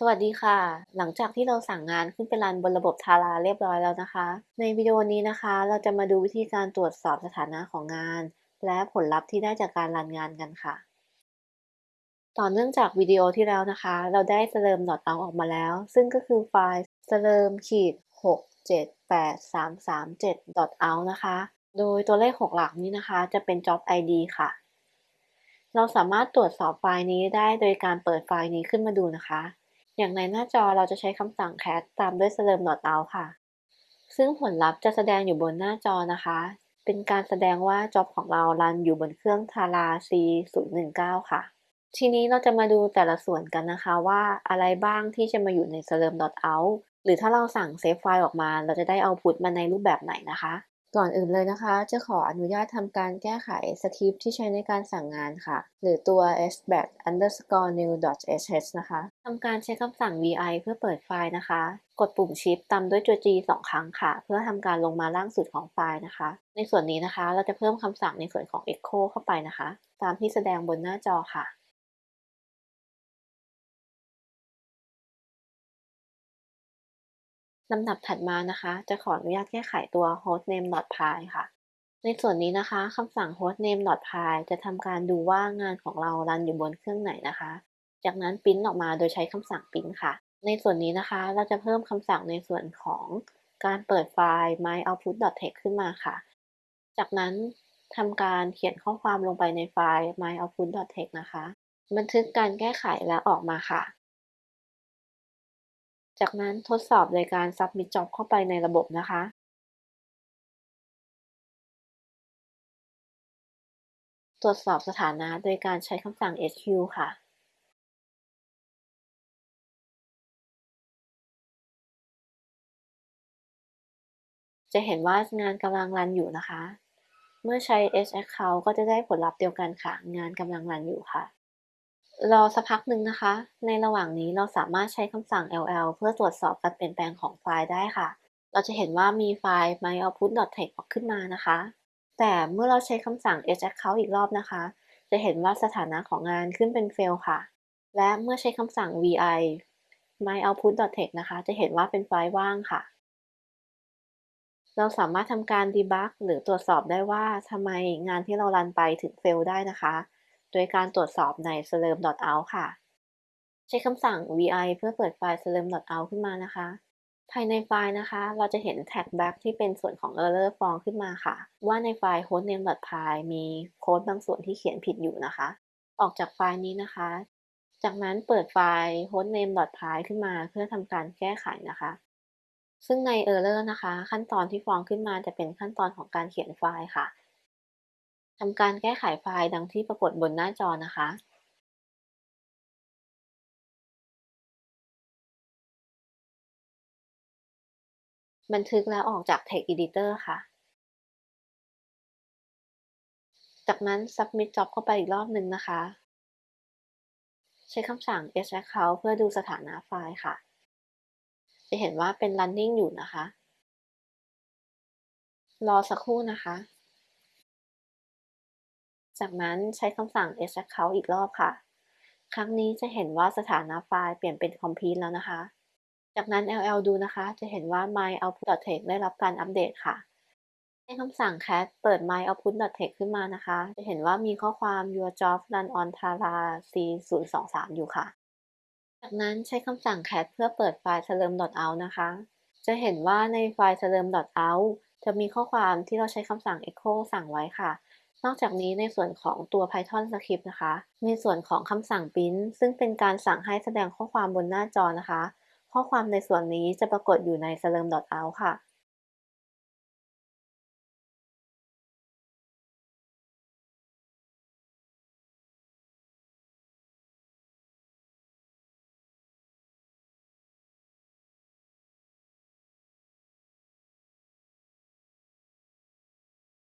สวัสดีค่ะ หลังจากที่เราสั่งงานขึ้นไปรันบนระบบทาราเรียบร้อยแล้วนะคะ ในวิดีโอนี้นะคะ เราจะมาดูวิธีการตรวจสอบสถานะของงาน และผลลัพธ์ที่ได้จากการรันงานกันค่ะ ต่อเนื่องจากวิดีโอที่แล้วนะคะ เราได้ slurm out ออกมาแล้ว ซึ่งก็คือไฟล์ slurm ขีด6 7 8 3 3 7 out นะคะ โดยตัวเลข 6 หลักนี้นะคะ จะเป็น job id ค่ะ เราสามารถตรวจสอบไฟล์นี้ได้โดยการเปิดไฟล์นี้ขึ้นมาดูนะคะ อย่างในหน้าจอเราจะใช้คำสั่ง cat ตามด้วย slurm out ค่ะ ซึ่งผลลัพธ์จะแสดงอยู่บนหน้าจอนะคะ เป็นการแสดงว่า job ของเรา run อยู่บนเครื่อง Tara C019 ค่ะ ทีนี้เราจะมาดูแต่ละส่วนกันนะคะว่าอะไรบ้างที่จะมาอยู่ใน slurm out หรือถ้าเราสั่ง save ไฟล์ออกมา เราจะได้ output มาในรูปแบบไหนนะคะ ก่อนอื่นเลยนะคะ จะขออนุญาตทำการแก้ไขสคริปต์ที่ใช้ในการสั่งงานค่ะ หรือตัว sbat underscore new sh นะคะทำการใช้คำสั่ง vi เพื่อเปิดไฟล์นะคะ กดปุ่ม shift ตามด้วยตัว g สองครั้งค่ะ เพื่อทำการลงมาล่างสุดของไฟล์นะคะ ในส่วนนี้นะคะ เราจะเพิ่มคำสั่งในส่วนของ echo เข้าไปนะคะ ตามที่แสดงบนหน้าจอค่ะ ลำดับถัดมานะคะ จะขออนุญาตแก้ไขตัว hostname.py ค่ะ ในส่วนนี้นะคะคำสั่ง hostname.py จะทำการดูว่างานของเรารันอยู่บนเครื่องไหนนะคะ จากนั้นพิมพ์ออกมาโดยใช้คำสั่งพิมพ์ค่ะ ในส่วนนี้นะคะเราจะเพิ่มคำสั่งในส่วนของการเปิดไฟล์ myoutput.txt ขึ้นมาค่ะ จากนั้นทำการเขียนข้อความลงไปในไฟล์ myoutput.txt นะคะ บันทึกการแก้ไขและออกมาค่ะ จากนั้นทดสอบโดยการ submit job เข้าไปในระบบนะคะตรวจสอบสถานะโดยการใช้คำสั่ง sq ค่ะ จะเห็นว่างานกำลังรันอยู่นะคะ เมื่อใช้ s account ก็จะได้ผลลัพธ์เดียวกันค่ะ งานกำลังรันอยู่ค่ะ รอสักพักหนึ่งนะคะ ในระหว่างนี้เราสามารถใช้คำสั่ง ll เพื่อตรวจสอบการเปลี่ยนแปลงของไฟล์ได้ค่ะ เราจะเห็นว่ามีไฟล์ myoutput.text ออกขึ้นมานะคะ แต่เมื่อเราใช้คำสั่ง haccount อีกรอบนะคะ จะเห็นว่าสถานะของงานขึ้นเป็น fail ค่ะ และเมื่อใช้คำสั่ง vi myoutput.text นะคะ จะเห็นว่าเป็นไฟล์ว่างค่ะ เราสามารถทำการ debug หรือตรวจสอบได้ว่าทำไมงานที่เรารันไปถึง fail ได้นะคะ โดยการตรวจสอบใน slurm.out ค่ะ ใช้คำสั่ง vi เพื่อเปิดไฟล์ slurm.out ขึ้นมานะคะ ภายในไฟล์นะคะ เราจะเห็น tag back ที่เป็นส่วนของ error ฟ้องขึ้นมาค่ะ ว่าในไฟล์ hostname.py มีโค้ดบางส่วนที่เขียนผิดอยู่นะคะ ออกจากไฟล์นี้นะคะ จากนั้นเปิดไฟล์ hostname.py ขึ้นมาเพื่อทำการแก้ไขนะคะซึ่งใน error นะคะ ขั้นตอนที่ฟ้องขึ้นมาจะเป็นขั้นตอนของการเขียนไฟล์ค่ะ ทำการแก้ไขไฟล์ดังที่ปรากฏบนหน้าจอนะคะบันทึกแล้วออกจาก Text Editor ค่ะ จากนั้น Submit Job เข้าไปอีกรอบหนึ่งนะคะ ใช้คำสั่ง s account เพื่อดูสถานะไฟล์ค่ะ จะเห็นว่าเป็น running อยู่นะคะ รอสักครู่นะคะ จากนั้นใช้คำสั่ง s account อีกรอบค่ะ ครั้งนี้จะเห็นว่าสถานะไฟล์เปลี่ยนเป็น complete แล้วนะคะ จากนั้น ll ดูนะคะ จะเห็นว่า my output.text ได้รับการอัปเดตค่ะใช้คำสั่ง cat เปิด my output.text ขึ้นมานะคะ จะเห็นว่ามีข้อความ your job run on tara c023 อยู่ค่ะ จากนั้นใช้คำสั่ง cat เพื่อเปิดไฟล์ slurm.out นะคะ จะเห็นว่าในไฟล์ slurm.out จะมีข้อความที่เราใช้คำสั่ง echo สั่งไว้ค่ะ นอกจากนี้ในส่วนของตัว Python Script นะคะในส่วนของคำสั่ง print ซึ่งเป็นการสั่งให้แสดงข้อความบนหน้าจอนะคะ ข้อความในส่วนนี้จะปรากฏอยู่ใน slurm.out ค่ะ